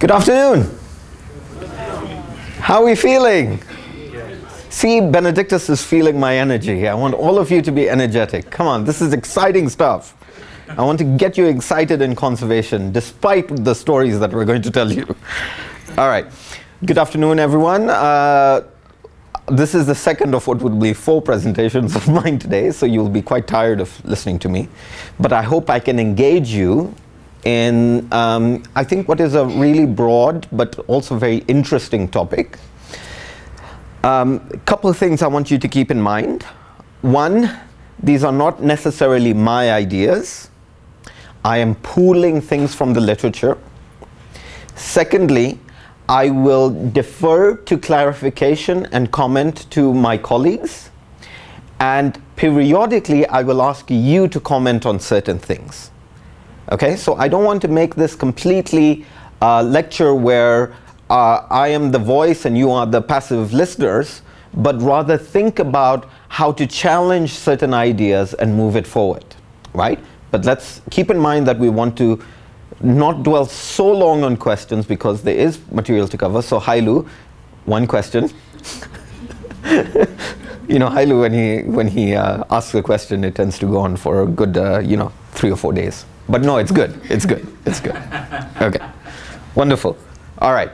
Good afternoon. How are we feeling? See, Benedictus is feeling my energy. I want all of you to be energetic. Come on, this is exciting stuff. I want to get you excited in conservation, despite the stories that we're going to tell you. All right. Good afternoon, everyone. Uh, this is the second of what would be four presentations of mine today, so you'll be quite tired of listening to me. But I hope I can engage you in, um, I think, what is a really broad but also very interesting topic. A um, couple of things I want you to keep in mind. One, these are not necessarily my ideas. I am pooling things from the literature. Secondly, I will defer to clarification and comment to my colleagues. And periodically, I will ask you to comment on certain things. Okay, so I don't want to make this completely uh, lecture where uh, I am the voice and you are the passive listeners, but rather think about how to challenge certain ideas and move it forward, right? But let's keep in mind that we want to not dwell so long on questions because there is material to cover. So Hailu, one question. you know, Hailu, when he, when he uh, asks a question, it tends to go on for a good, uh, you know, three or four days. But no, it's good. It's good. It's good. Okay. Wonderful. All right.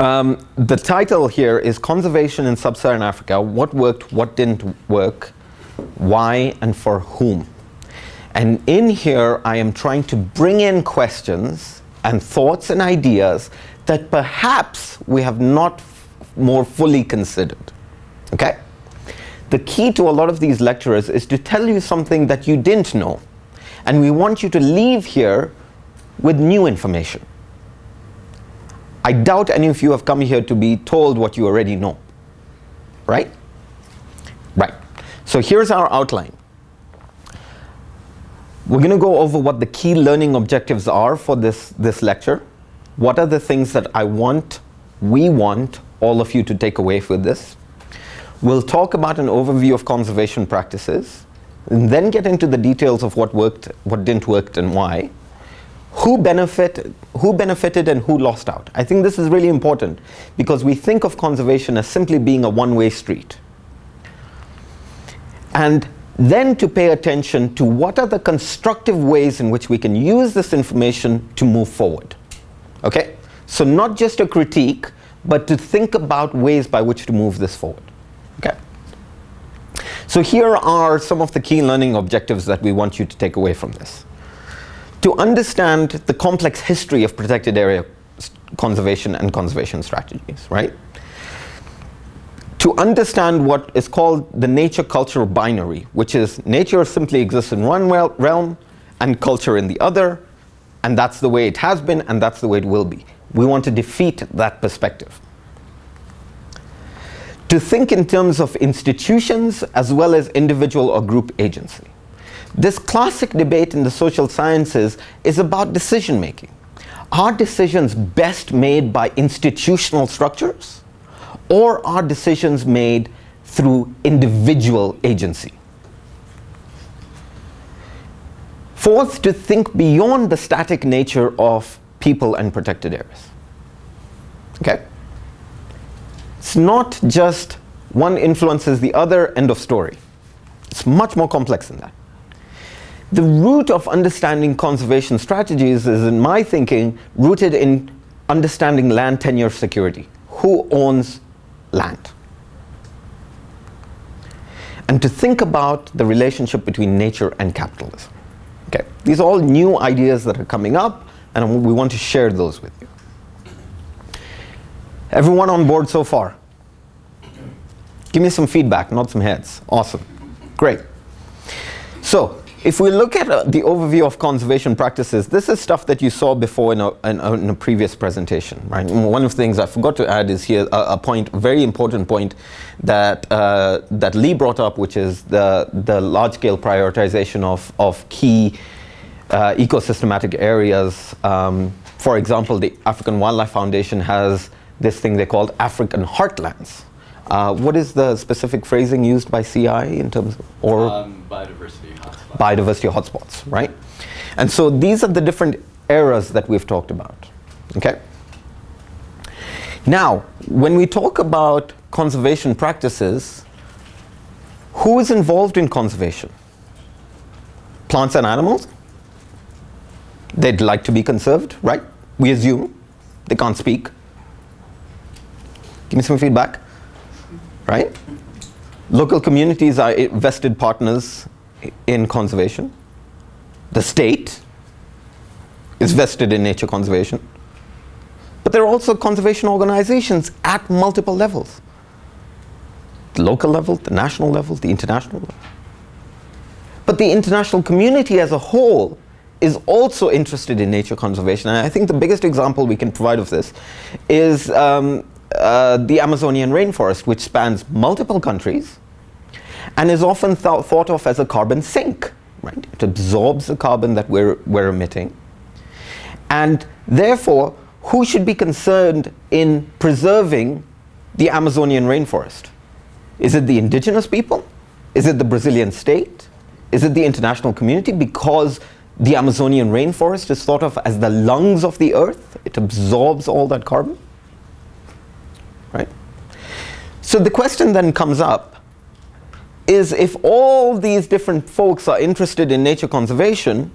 Um, the title here is Conservation in Sub-Saharan Africa. What worked, what didn't work, why, and for whom. And in here, I am trying to bring in questions and thoughts and ideas that perhaps we have not more fully considered. Okay? The key to a lot of these lecturers is to tell you something that you didn't know. And we want you to leave here with new information. I doubt any of you have come here to be told what you already know. Right? Right. So here's our outline. We're going to go over what the key learning objectives are for this, this lecture. What are the things that I want, we want all of you to take away with this. We'll talk about an overview of conservation practices and then get into the details of what worked, what didn't work and why. Who, benefit, who benefited and who lost out? I think this is really important because we think of conservation as simply being a one-way street. And then to pay attention to what are the constructive ways in which we can use this information to move forward. Okay? So not just a critique, but to think about ways by which to move this forward. Okay? So here are some of the key learning objectives that we want you to take away from this. To understand the complex history of protected area conservation and conservation strategies, right? to understand what is called the nature-culture binary, which is nature simply exists in one realm and culture in the other, and that's the way it has been and that's the way it will be. We want to defeat that perspective. To think in terms of institutions as well as individual or group agency. This classic debate in the social sciences is about decision making. Are decisions best made by institutional structures? or are decisions made through individual agency? Fourth, to think beyond the static nature of people and protected areas. Okay? It's not just one influences the other, end of story. It's much more complex than that. The root of understanding conservation strategies is, in my thinking, rooted in understanding land tenure security. Who owns land. And to think about the relationship between nature and capitalism. Okay, these are all new ideas that are coming up and we want to share those with you. Everyone on board so far? Give me some feedback, not some heads. Awesome. Great. So, if we look at uh, the overview of conservation practices, this is stuff that you saw before in a, in a, in a previous presentation. Right? one of the things I forgot to add is here a, a point, a very important point that, uh, that Lee brought up, which is the, the large-scale prioritization of, of key uh, ecosystematic areas. Um, for example, the African Wildlife Foundation has this thing they called African heartlands. Uh, what is the specific phrasing used by CI in terms of, or um, biodiversity biodiversity hotspots, right? And so these are the different eras that we've talked about. Okay? Now, when we talk about conservation practices, who is involved in conservation? Plants and animals? They'd like to be conserved, right? We assume. They can't speak. Give me some feedback. Right? Local communities are vested partners in conservation. The state is vested in nature conservation. But there are also conservation organizations at multiple levels. The local level, the national level, the international level. But the international community as a whole is also interested in nature conservation. And I think the biggest example we can provide of this is um, uh, the Amazonian rainforest, which spans multiple countries and is often th thought of as a carbon sink. Right? It absorbs the carbon that we're, we're emitting. And therefore, who should be concerned in preserving the Amazonian rainforest? Is it the indigenous people? Is it the Brazilian state? Is it the international community? Because the Amazonian rainforest is thought of as the lungs of the earth. It absorbs all that carbon. Right? So the question then comes up is if all these different folks are interested in nature conservation,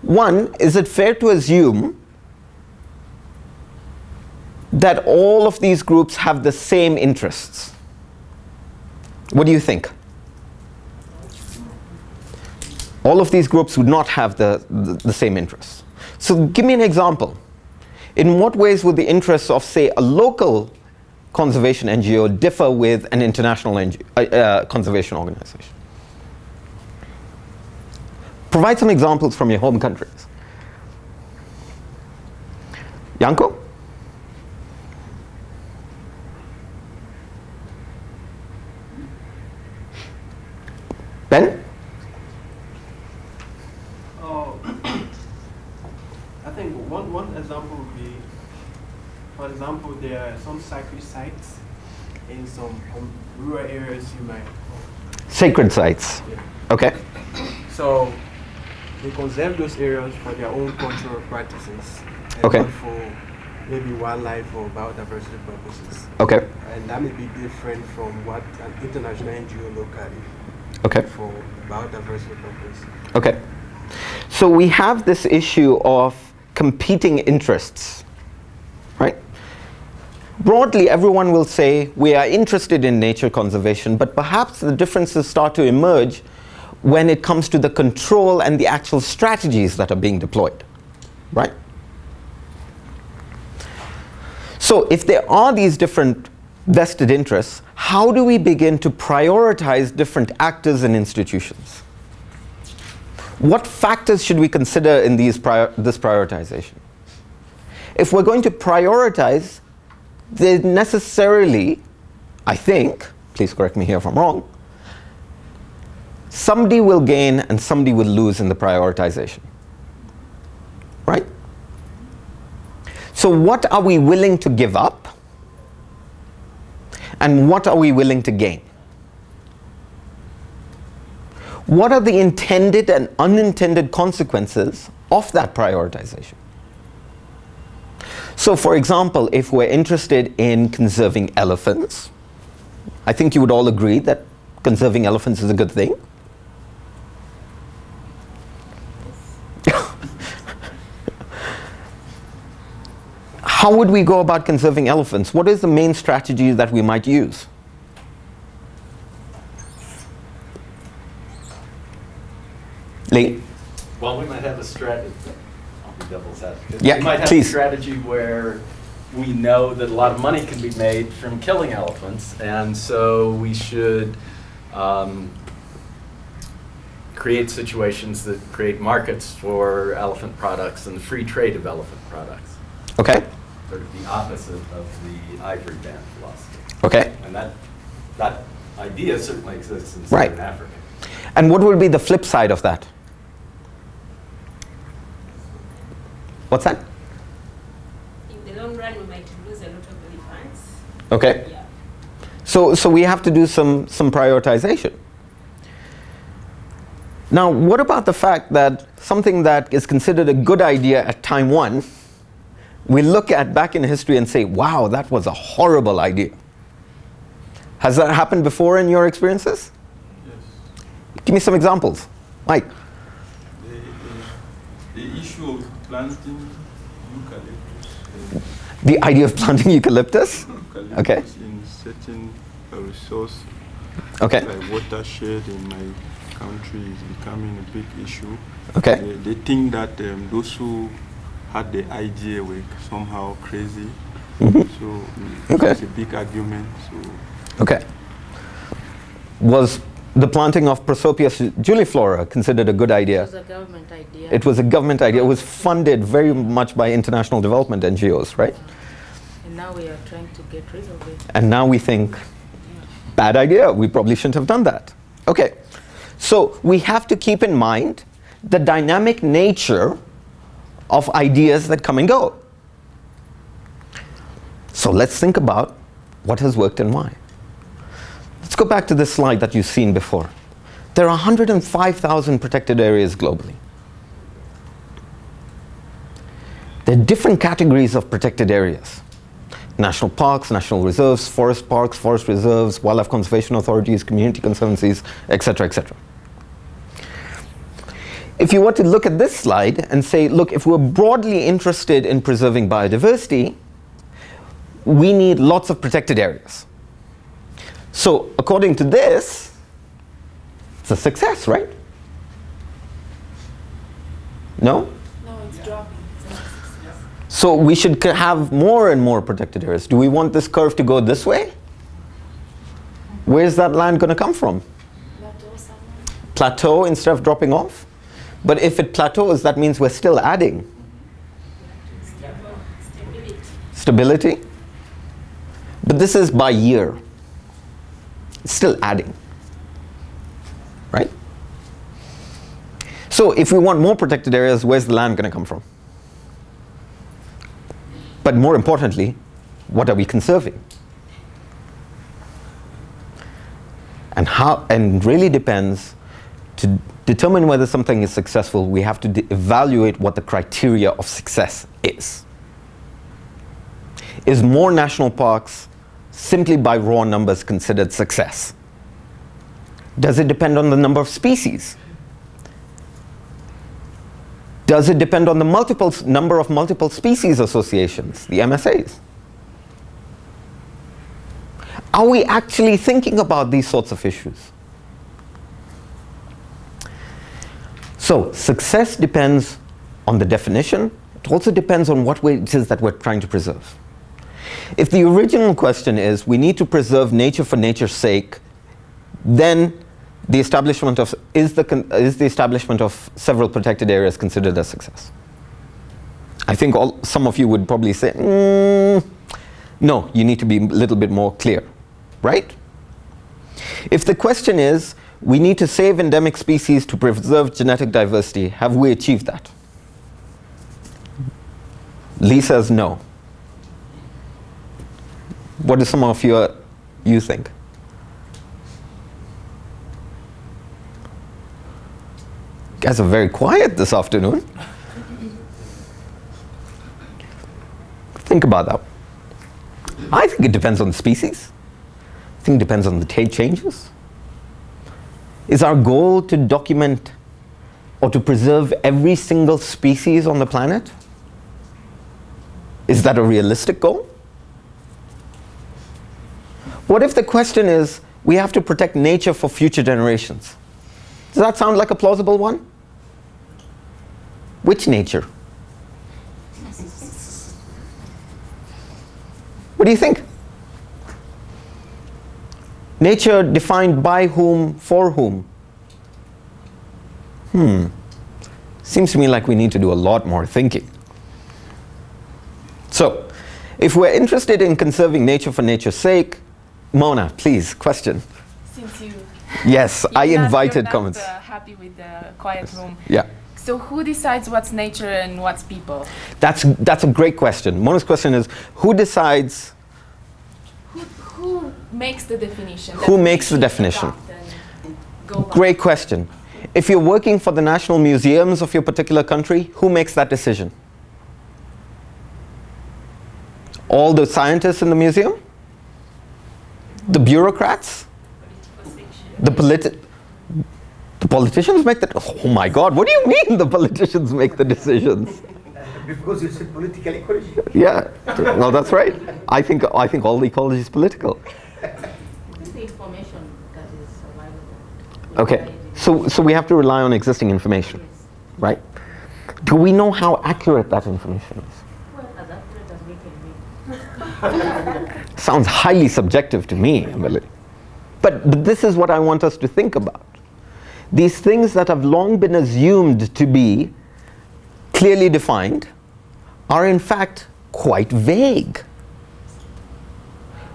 one, is it fair to assume that all of these groups have the same interests? What do you think? all of these groups would not have the, the, the, same interests. So give me an example. In what ways would the interests of, say, a local conservation NGO differ with an international uh, uh, conservation organization? Provide some examples from your home countries. Yanko? Ben? For example, there are some sacred sites in some um, rural areas you might. Sacred sites. Yeah. Okay. So they conserve those areas for their own cultural practices. And okay. Not for maybe wildlife or biodiversity purposes. Okay. And that may be different from what an international NGO locally. Okay. For biodiversity purposes. Okay. So we have this issue of competing interests? Broadly, everyone will say we are interested in nature conservation, but perhaps the differences start to emerge when it comes to the control and the actual strategies that are being deployed, right? So if there are these different vested interests, how do we begin to prioritize different actors and institutions? What factors should we consider in these prior this prioritization? If we're going to prioritize they necessarily, I think, please correct me here if I'm wrong, somebody will gain and somebody will lose in the prioritization. Right? So what are we willing to give up? And what are we willing to gain? What are the intended and unintended consequences of that prioritization? So for example, if we're interested in conserving elephants, I think you would all agree that conserving elephants is a good thing. How would we go about conserving elephants? What is the main strategy that we might use? Lee? Well, we might have a strategy devil's advocate. Yeah, we might have please. a strategy where we know that a lot of money can be made from killing elephants, and so we should um, create situations that create markets for elephant products and the free trade of elephant products. Okay. Sort of the opposite of the ivory ban philosophy. Okay. And that that idea certainly exists in right. Southern Africa. And what would be the flip side of that? What's that? In the long run, we might lose a lot of elephants. Okay. Yeah. So, so we have to do some, some prioritization. Now, what about the fact that something that is considered a good idea at time one we look at back in history and say, wow, that was a horrible idea. Has that happened before in your experiences? Yes. Give me some examples. Mike. The, the, the issue of planting eucalyptus, The idea of planting eucalyptus? eucalyptus Okay. in certain uh, resource Okay. like watershed in my country is becoming a big issue. Okay. They, they think that um, those who had the idea were somehow crazy. So mm, Okay. it's a big argument. So Okay. Was the planting of Prosopis juliflora considered a good idea. It was a government idea. It was a government idea. It was funded very much by international development NGOs, right? And now we are trying to get rid of it. And now we think, bad idea. We probably shouldn't have done that. Okay. So we have to keep in mind the dynamic nature of ideas that come and go. So let's think about what has worked and why. Let's go back to this slide that you've seen before. There are 105,000 protected areas globally. There are different categories of protected areas national parks, national reserves, forest parks, forest reserves, wildlife conservation authorities, community conservancies, etc., etc. If you were to look at this slide and say, look, if we're broadly interested in preserving biodiversity, we need lots of protected areas. So according to this, it's a success, right? No? No, it's dropping. So we should have more and more protected areas. Do we want this curve to go this way? Where's that land going to come from? Plateau instead of dropping off? But if it plateaus, that means we're still adding. Stability. Stability? But this is by year. It's still adding. Right? So if we want more protected areas, where's the land going to come from? But more importantly, what are we conserving? And how and really depends to determine whether something is successful, we have to evaluate what the criteria of success is. Is more national parks simply by raw numbers considered success? Does it depend on the number of species? Does it depend on the multiple number of multiple species associations, the MSAs? Are we actually thinking about these sorts of issues? So, success depends on the definition. It also depends on what it is that we're trying to preserve. If the original question is we need to preserve nature for nature's sake, then the establishment of is the is the establishment of several protected areas considered a success? I think all, some of you would probably say, "Mm, no, you need to be a little bit more clear, right? If the question is we need to save endemic species to preserve genetic diversity, have we achieved that? Lee says no. What do some of you, uh, you think? guys are very quiet this afternoon. think about that. I think it depends on the species. I think it depends on the changes. Is our goal to document or to preserve every single species on the planet? Is that a realistic goal? What if the question is we have to protect nature for future generations? Does that sound like a plausible one? Which nature? What do you think? Nature defined by whom, for whom? Hmm. Seems to me like we need to do a lot more thinking. So, if we're interested in conserving nature for nature's sake, Mona, please, question. Since you Yes, I not- invited you're not, comments. uh, happy with the quiet room. Yeah. So who decides what's nature and what's people? That's, that's a great question. Mona's question is who decides Who, who makes the definition? Who makes the definition? adopt and go by? Great question. If you're working for the national museums of your particular country, who makes that decision? All the scientists in the museum? The bureaucrats? The politi- the politicians make the oh my god what do you mean the politicians make the decisions Because you said political ecology. yeah well that's right i think i think all ecology is political What is the information that is available? okay so so we have to rely on existing information Yes. right do we know how accurate that information is Well, sounds highly subjective to me. But, but this is what I want us to think about. These things that have long been assumed to be clearly defined are in fact quite vague.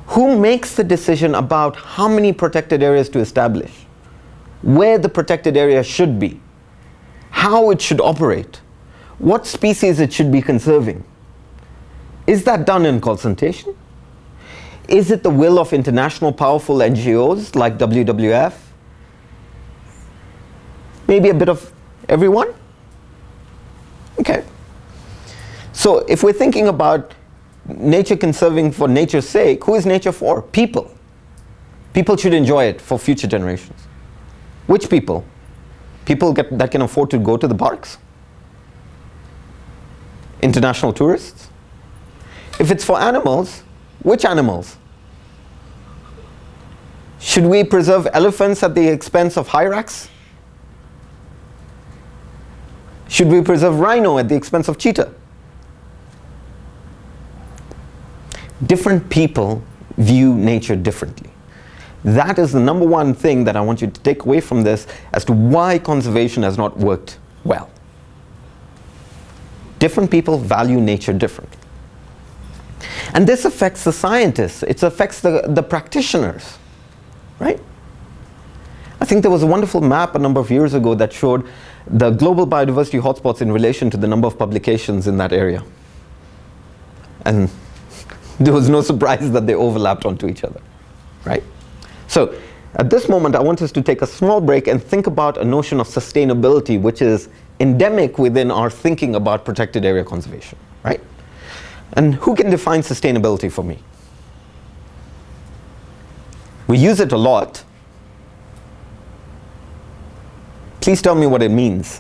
Who makes the decision about how many protected areas to establish? Where the protected area should be? How it should operate? What species it should be conserving? Is that done in consultation? Is it the will of international powerful NGOs like WWF? Maybe a bit of everyone? Okay. So if we're thinking about nature conserving for nature's sake, who is nature for? People. People should enjoy it for future generations. Which people? People get, that can afford to go to the parks? International tourists? If it's for animals, which animals? Should we preserve elephants at the expense of hyrax? Should we preserve rhino at the expense of cheetah? Different people view nature differently. That is the number one thing that I want you to take away from this as to why conservation has not worked well. Different people value nature differently. And this affects the scientists, it affects the, the practitioners, right? I think there was a wonderful map a number of years ago that showed the global biodiversity hotspots in relation to the number of publications in that area. And there was no surprise that they overlapped onto each other, right? So at this moment, I want us to take a small break and think about a notion of sustainability, which is endemic within our thinking about protected area conservation, right? And who can define sustainability for me? We use it a lot. Please tell me what it means.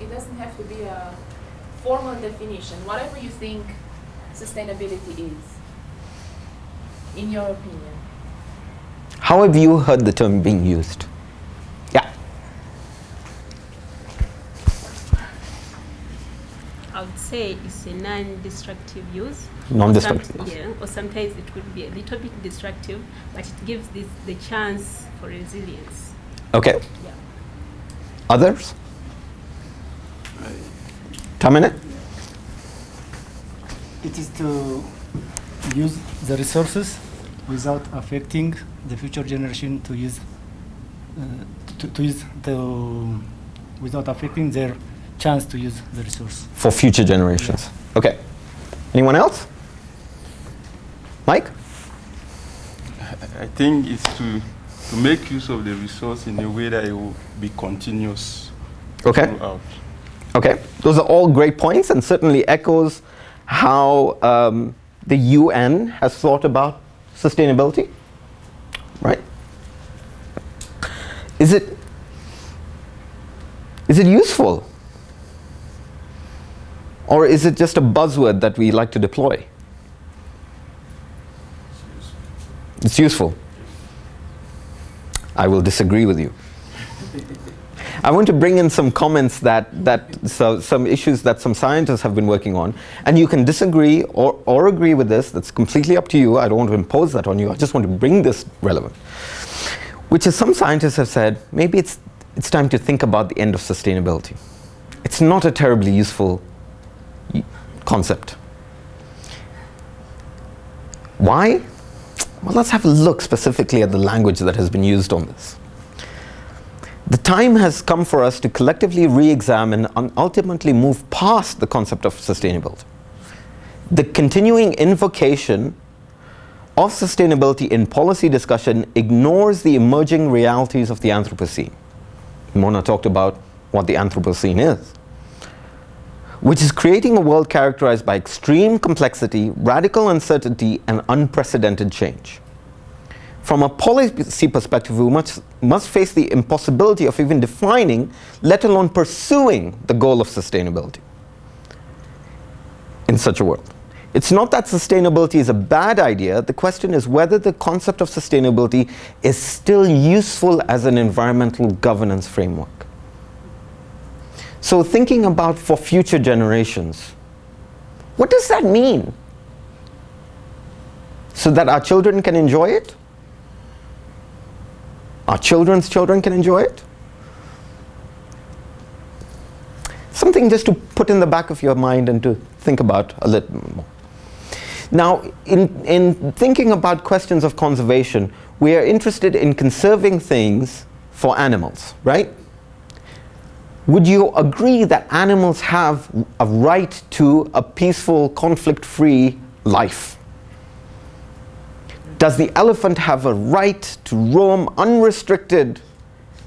It doesn't have to be a formal definition. Whatever you think sustainability is, in your opinion. How have you heard the term being used? Yeah. I would say it's a non-destructive use. Non-destructive Or. Yeah, or sometimes it could be a little bit destructive, but it gives this the chance for resilience. Okay. Yeah. Others? Tamene? It is to use the resources without affecting the future generation to use uh, to, to use the without affecting their chance to use the resource. For future generations. Okay. Anyone else? Mike? I think it's to, to make use of the resource in a way that it will be continuous Okay. throughout. Okay, those are all great points and certainly echoes how um, the UN has thought about sustainability, right? Is it, is it useful? Or is it just a buzzword that we like to deploy? It's useful. I will disagree with you. I want to bring in some comments that, that so, some issues that some scientists have been working on. And you can disagree or, or agree with this. That's completely up to you. I don't want to impose that on you. I just want to bring this relevant. Which is some scientists have said, maybe it's, it's time to think about the end of sustainability. It's not a terribly useful concept. Why? Well, let's have a look specifically at the language that has been used on this. The time has come for us to collectively re-examine and ultimately move past the concept of sustainability. The continuing invocation of sustainability in policy discussion ignores the emerging realities of the Anthropocene. Mona talked about what the Anthropocene is. Which is creating a world characterized by extreme complexity, radical uncertainty, and unprecedented change. From a policy perspective, we must, must face the impossibility of even defining, let alone pursuing, the goal of sustainability in such a world. It's not that sustainability is a bad idea, the question is whether the concept of sustainability is still useful as an environmental governance framework. So thinking about for future generations, what does that mean? So that our children can enjoy it? Our children's children can enjoy it? Something just to put in the back of your mind and to think about a little more. Now, in, in thinking about questions of conservation, we are interested in conserving things for animals, right? Would you agree that animals have a right to a peaceful, conflict-free life? Does the elephant have a right to roam unrestricted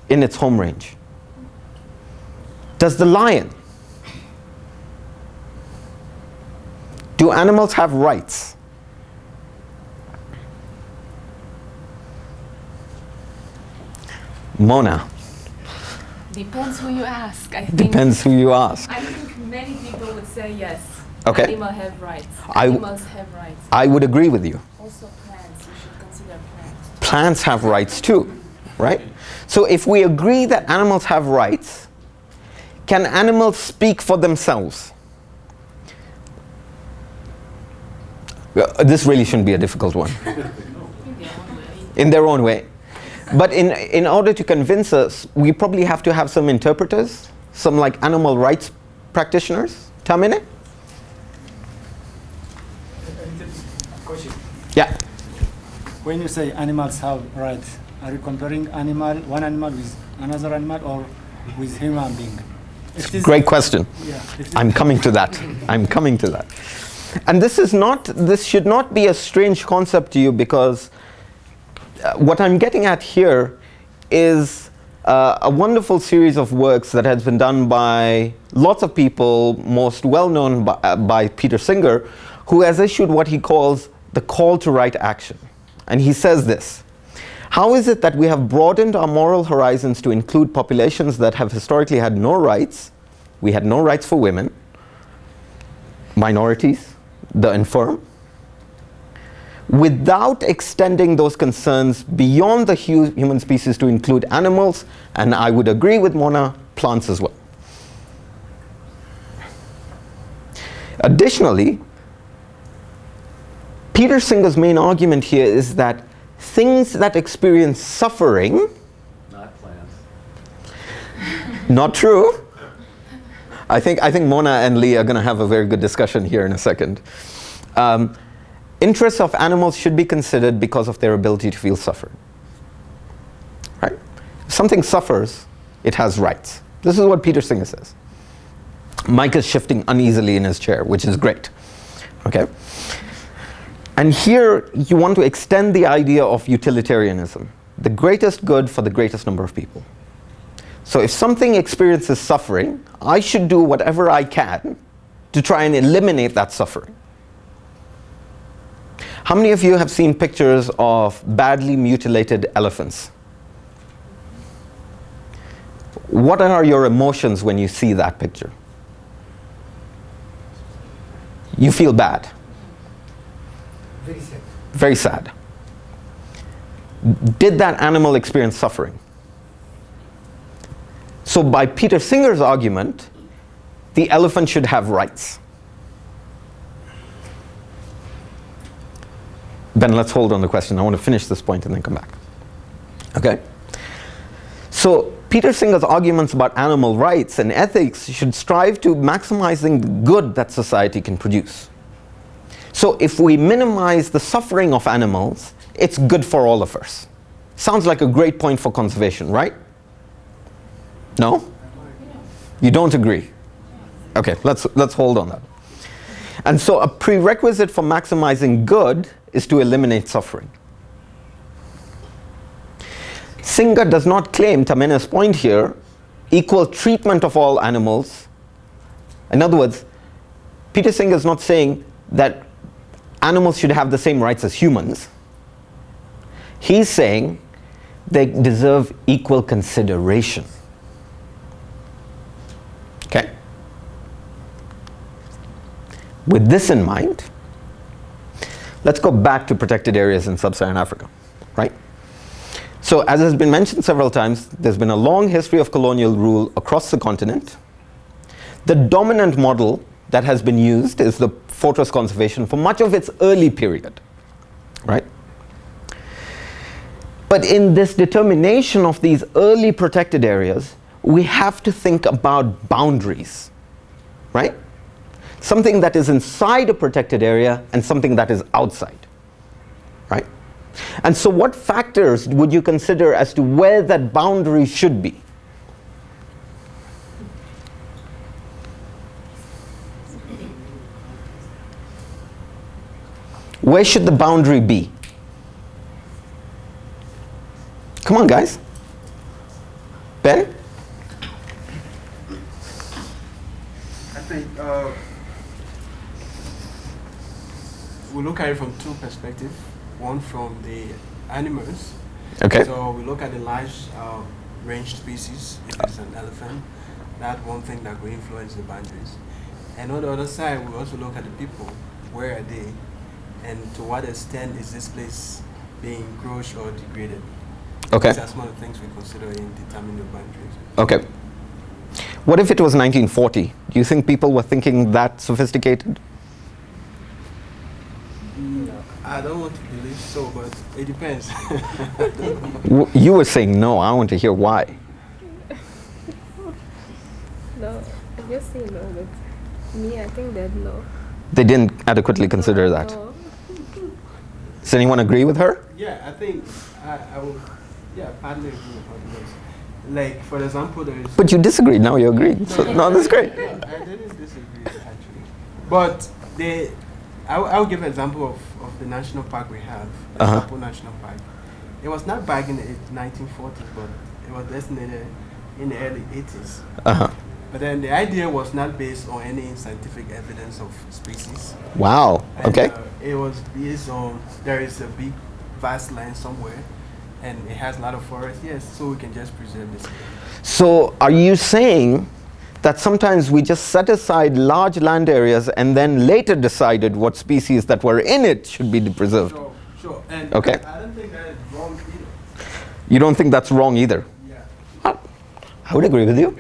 in its home range? Does the lion? Do animals have rights? Mona. Depends who you ask. I think. Depends who you ask. I think many people would say yes. Okay. Animals have rights. Animals have rights. I would agree with you. Also plants. You should consider plants. Plants have rights too, right? So if we agree that animals have rights, can animals speak for themselves? Well, This really shouldn't be a difficult one. In their own way. But in, in order to convince us, we probably have to have some interpreters, some like animal rights practitioners. Tamene? Yeah. When you say animals have rights, are you comparing animal, one animal with another animal or with human being? Great question. Yeah, I'm coming to that. I'm coming to that. And this is not, this should not be a strange concept to you because what I'm getting at here is uh, a wonderful series of works that has been done by lots of people, most well known by, uh, by Peter Singer, who has issued what he calls the call to right action. And he says this How is it that we have broadened our moral horizons to include populations that have historically had no rights? We had no rights for women, minorities, the infirm, without extending those concerns beyond the hu- human species to include animals, and I would agree with Mona, plants as well. Additionally, Peter Singer's main argument here is that things that experience suffering, Not plants. not true. I think, I think Mona and Lee are going to have a very good discussion here in a second. Um, interests of animals should be considered because of their ability to feel suffering. Right? If something suffers, it has rights. This is what Peter Singer says. Mike is shifting uneasily in his chair, which is great. Okay? And here you want to extend the idea of utilitarianism, the greatest good for the greatest number of people. So if something experiences suffering, I should do whatever I can to try and eliminate that suffering. How many of you have seen pictures of badly mutilated elephants? What are your emotions when you see that picture? You feel bad, Very sad. very sad. Did that animal experience suffering? So, by Peter Singer's argument, the elephant should have rights. Then let's hold on the question. I want to finish this point and then come back. Okay? So, Peter Singer's arguments about animal rights and ethics should strive to maximizing the good that society can produce. So, if we minimize the suffering of animals, it's good for all of us. Sounds like a great point for conservation, right? No? You don't agree? Okay, let's, let's hold on that. And so a prerequisite for maximizing good is to eliminate suffering. Singer does not claim, Tamene's point here, equal treatment of all animals In other words, Peter Singer is not saying that animals should have the same rights as humans. He's saying they deserve equal consideration. Okay? With this in mind, let's go back to protected areas in sub-Saharan Africa, right? So as has been mentioned several times, there's been a long history of colonial rule across the continent. The dominant model that has been used is the fortress conservation for much of its early period, right? But in this determination of these early protected areas, we have to think about boundaries, right? Something that is inside a protected area and something that is outside, right? And so what factors would you consider as to where that boundary should be? Where should the boundary be? Come on, guys. Ben? I think uh, we look at it from two perspectives. One from the animals. Okay. So we look at the large uh, range species. If it's an elephant, that one thing that will influence the boundaries. And on the other side, we also look at the people. Where are they? And to what extent is this place being encroached or degraded? Okay. These are some of the things we consider in determining the boundaries. Okay. What if it was 1940? Do you think people were thinking that sophisticated? I don't want to believe so, but it depends. W- you were saying no. I want to hear why. No, I just say no, but me, I think that no. They didn't adequately consider that. No. Does anyone agree with her? yeah, I think I, I will, yeah, partly agree with what it is. Like, for example, there is. But you disagreed. Now you agree. So, no, that's great. Yeah, I didn't disagree, actually. But they, I'll, I'll give an example of, of the national park we have, the Uh-huh. Sapo National Park. It was not back in the 1940s, but it was designated in the early 80s. Uh-huh. But then the idea was not based on any scientific evidence of species. Wow. And, Okay. uh, it was based on there is a big, vast land somewhere, and it has a lot of forest. Yes, so we can just preserve this. So are you saying that sometimes we just set aside large land areas and then later decided what species that were in it should be preserved? Sure, sure. And Okay. I don't think that is wrong either. You don't think that's wrong either? Yeah. I I would agree with you.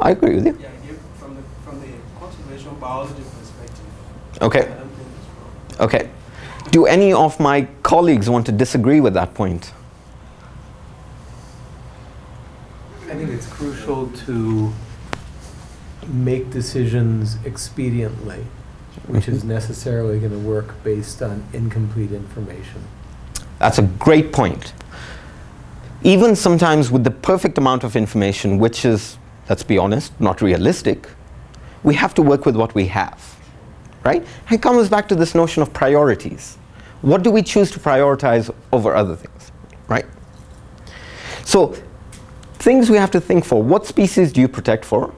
I agree with you. Yeah, give from the from the conservation biology perspective. Okay. I don't think it's wrong. Okay. Do any of my colleagues want to disagree with that point? I think it's crucial to make decisions expediently, which is mm-hmm. necessarily going to work based on incomplete information. That's a great point. Even sometimes with the perfect amount of information, which is, let's be honest, not realistic, we have to work with what we have, right? And it comes back to this notion of priorities. What do we choose to prioritize over other things, right? So, things we have to think for what species do you protect for?